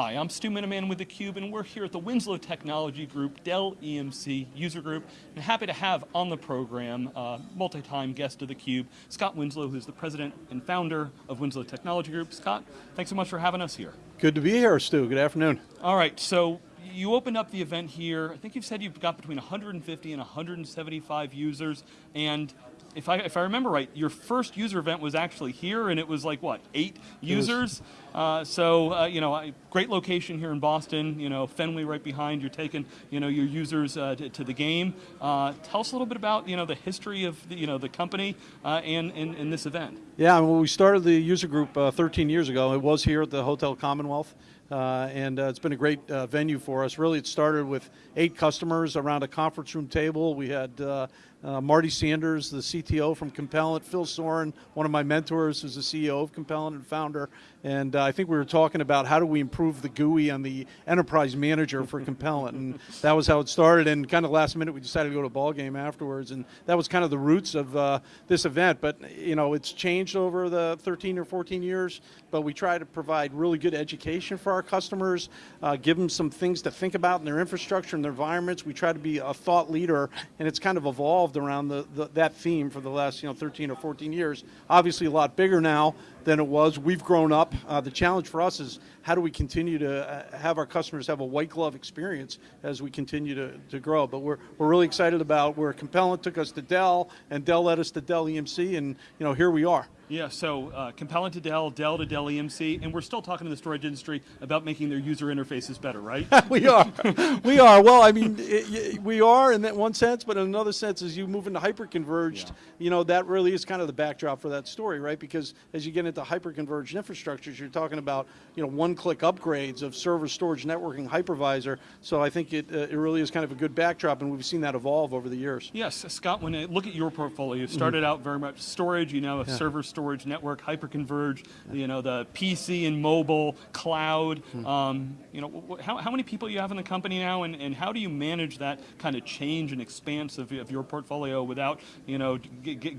Hi, I'm Stu Miniman with theCUBE and we're here at the Winslow Technology Group, Dell EMC user group, and happy to have on the program, uh, multi-time guest of theCUBE, Scott Winslow, who's the president and founder of Winslow Technology Group. Scott, thanks so much for having us here. Good to be here, Stu. Good afternoon. All right, so you opened up the event here. I think you've said you've got between 150 and 175 users, and if I, if I remember right, your first user event was actually here, and it was like, what, eight users? Uh, so, uh, you know, great location here in Boston, you know, Fenway right behind, you're taking, you know, your users uh, to, to, the game. Uh, tell us a little bit about, you know, the history of, the, you know, the company uh, and, and, and, this event. Yeah, well, we started the user group uh, 13 years ago. It was here at the Hotel Commonwealth. Uh, and uh, it's been a great uh, venue for us. Really, it started with eight customers around a conference room table. We had uh, Marty Sanders, the CTO from Compellent, Phil Soran, one of my mentors, who's the CEO of Compellent and founder. And uh, I think we were talking about how do we improve the GUI on the enterprise manager for Compellent. And that was how it started. And kind of last minute, we decided to go to a ball game afterwards. And that was kind of the roots of uh, this event. But, you know, it's changed over the 13 or 14 years. But we try to provide really good education for our customers, uh, give them some things to think about in their infrastructure and their environments. We try to be a thought leader. And it's kind of evolved evolved around the, the, that theme for the last you know 13 or 14 years. Obviously a lot bigger now than it was. We've grown up. Uh, the challenge for us is how do we continue to uh, have our customers have a white glove experience as we continue to, to grow. But we're, we're really excited about where Compellent took us to Dell and Dell led us to Dell EMC and you know here we are. Yeah, so uh, Compellent to Dell, Dell to Dell EMC, and we're still talking to the storage industry about making their user interfaces better, right? we are, we are. Well, I mean, it, we are in that one sense, but in another sense, as you move into hyper-converged, yeah. you know, that really is kind of the backdrop for that story, right? Because as you get into hyper-converged infrastructures, you're talking about, you know, one-click upgrades of server storage networking hypervisor, so I think it, uh, it really is kind of a good backdrop, and we've seen that evolve over the years. Yes, Scott, when I look at your portfolio, you started mm -hmm. out very much storage, you know, a yeah. server storage network, hyperconverged, you know, the PC and mobile, cloud. Hmm. Um, you know, how, how many people you have in the company now, and, and how do you manage that kind of change and expanse of, of your portfolio without, you know,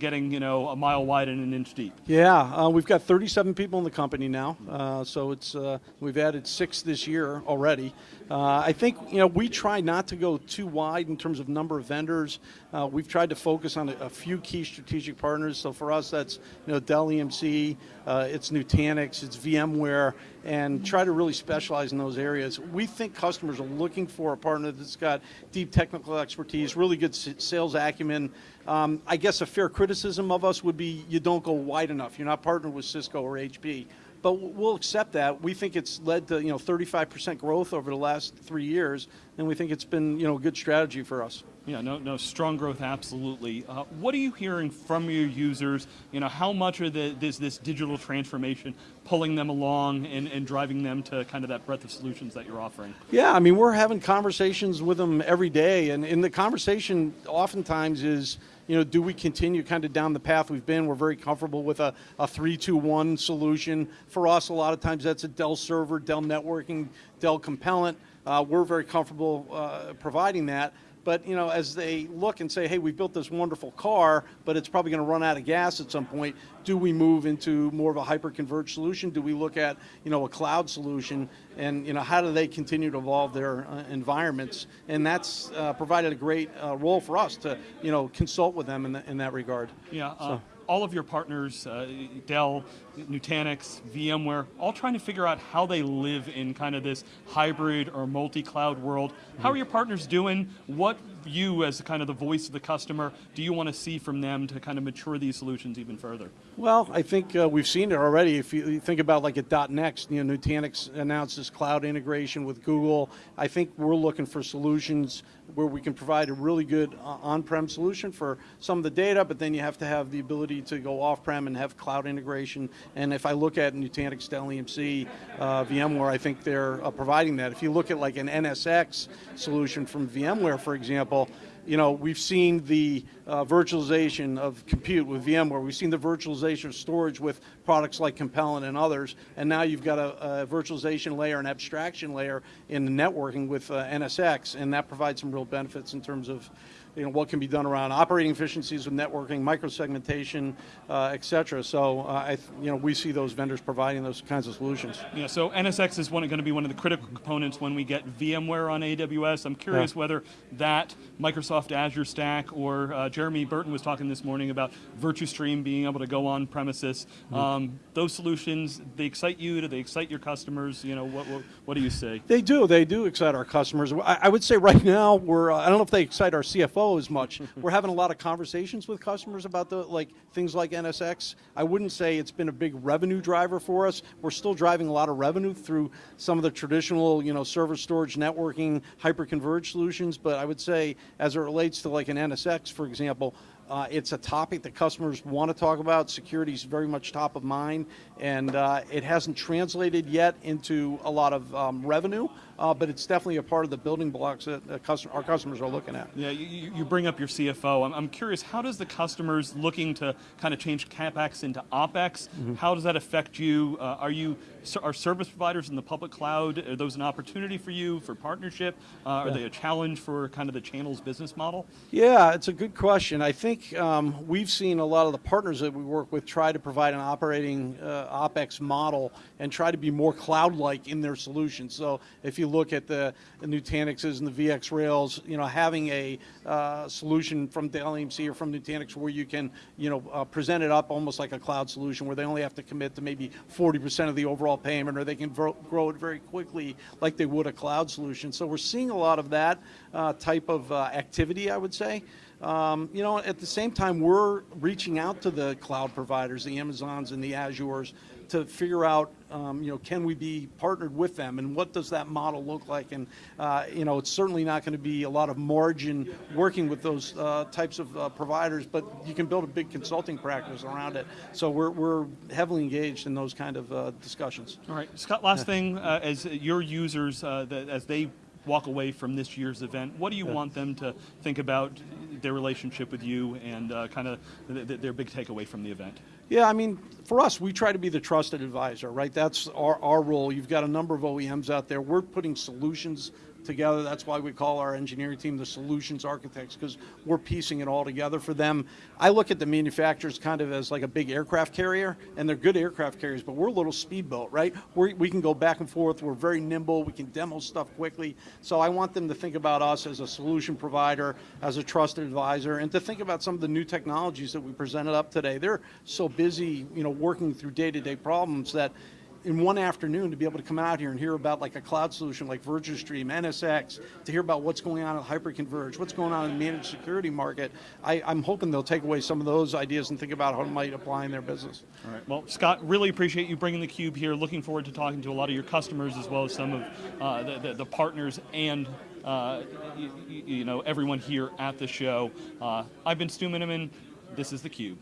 getting, you know, a mile wide and an inch deep? Yeah, uh, we've got 37 people in the company now, uh, so it's uh, we've added six this year already. Uh, I think you know we try not to go too wide in terms of number of vendors. Uh, we've tried to focus on a, a, few key strategic partners. So for us, that's you know Dell EMC, uh, it's Nutanix, it's VMware, and try to really specialize in those areas. We think customers are looking for a partner that's got deep technical expertise, really good sales acumen. Um, I guess a fair criticism of us would be you don't go wide enough. You're not partnered with Cisco or HP but we'll accept that. We think it's led to you know 35% growth over the last three years, and we think it's been you know a good strategy for us. Yeah, no, no, strong growth, absolutely. Uh, what are you hearing from your users? You know, how much are the, this, this digital transformation pulling them along and, and driving them to kind of that breadth of solutions that you're offering? Yeah, I mean, we're having conversations with them every day, and in the conversation oftentimes is, you know, do we continue kind of down the path we've been? We're very comfortable with a, a 3-2-1 solution. For us, a lot of times that's a Dell server, Dell networking, Dell compellent. Uh, we're very comfortable uh, providing that. But you know, as they look and say, hey, we built this wonderful car, but it's probably going to run out of gas at some point, do we move into more of a hyper-converged solution? Do we look at you know, a cloud solution? And you know, how do they continue to evolve their uh, environments? And that's uh, provided a great uh, role for us to you know, consult with them in, the, in that regard. Yeah. Uh, so all of your partners, uh, Dell, Nutanix, VMware, all trying to figure out how they live in kind of this hybrid or multi-cloud world. How are your partners doing? What you, as kind of the voice of the customer, do you want to see from them to kind of mature these solutions even further? Well, I think uh, we've seen it already. If you think about like at .next, you know, Nutanix announces cloud integration with Google. I think we're looking for solutions where we can provide a really good uh, on-prem solution for some of the data, but then you have to have the ability to go off-prem and have cloud integration. And if I look at Nutanix, Dell EMC, uh, VMware, I think they're uh, providing that. If you look at like an NSX solution from VMware, for example, you know, we've seen the uh, virtualization of compute with VMware. We've seen the virtualization of storage with products like Compellent and others. And now you've got a, a virtualization layer, an abstraction layer in the networking with uh, NSX, and that provides some real benefits in terms of you know, what can be done around operating efficiencies with networking, microsegmentation, uh, et cetera. So, uh, I, you know, we see those vendors providing those kinds of solutions. Yeah, so NSX is one, going to be one of the critical components when we get VMware on AWS. I'm curious Yeah. whether that Microsoft Azure stack or uh, Jeremy Burton was talking this morning about VirtuStream being able to go on premises. Mm-hmm. Um, those solutions, they excite you? Do they excite your customers? You know, what, what, what do you say? They do. They do excite our customers. I, I would say right now we're. Uh, I don't know if they excite our CFO as much. we're having a lot of conversations with customers about the like things like NSX. I wouldn't say it's been a big revenue driver for us. We're still driving a lot of revenue through some of the traditional, you know, server storage, networking, hyper-converged solutions. But I would say, as it relates to like an NSX, for example. Uh, it's a topic that customers want to talk about. Security is very much top of mind, and uh, it hasn't translated yet into a lot of um, revenue, uh, but it's definitely a part of the building blocks that uh, custom- our customers are looking at. Yeah, you- you, bring up your CFO. I'm, I'm curious, how does the customers looking to kind of change CapEx into OpEx, Mm-hmm. how does that affect you? Uh, are you, are service providers in the public cloud, are those an opportunity for you for partnership? Uh, Are they a challenge for kind of the channel's business model? Yeah, it's a good question. I think um, we've seen a lot of the partners that we work with try to provide an operating uh, OPEX model and try to be more cloud-like in their solutions. So if you look at the, the Nutanixes and the VX Rails, you know, having a uh, solution from Dell EMC or from Nutanix where you can, you know, uh, present it up almost like a cloud solution where they only have to commit to maybe 40% of the overall payment or they can grow, it very quickly like they would a cloud solution. So we're seeing a lot of that uh, type of uh, activity, I would say. Um, you know, at the same time, we're reaching out to the cloud providers, the Amazons and the Azures, to figure out, um, you know, can we be partnered with them, and what does that model look like? And uh, you know, it's certainly not going to be a lot of margin working with those uh, types of uh, providers, but you can build a big consulting practice around it. So we're we're heavily engaged in those kind of uh, discussions. All right, Scott, last thing, uh, as your users, uh, that, as they walk away from this year's event, what do you want them to think about their relationship with you and uh, kind of th- th- their big takeaway from the event? Yeah, I mean, for us, we try to be the trusted advisor, right? That's our, our role. You've got a number of OEMs out there. We're putting solutions together. That's why we call our engineering team the solutions architects, because we're piecing it all together for them. I look at the manufacturers kind of as like a big aircraft carrier, and they're good aircraft carriers, but we're a little speedboat, right? We're, we can go back and forth. We're very nimble. We can demo stuff quickly. So I want them to think about us as a solution provider, as a trusted advisor, and to think about some of the new technologies that we presented up today. They're so busy, you know, working through day-to-day problems that in one afternoon to be able to come out here and hear about like a cloud solution like VirtuStream, NSX, to hear about what's going on at Hyperconverge, what's going on in the managed security market, I, I'm hoping they'll take away some of those ideas and think about how it might apply in their business. All right. Well, Scott, really appreciate you bringing the cube here. Looking forward to talking to a lot of your customers as well as some of uh, the, the, the partners and uh, you, you know everyone here at the show. Uh, I've been Stu Miniman. This is the Cube.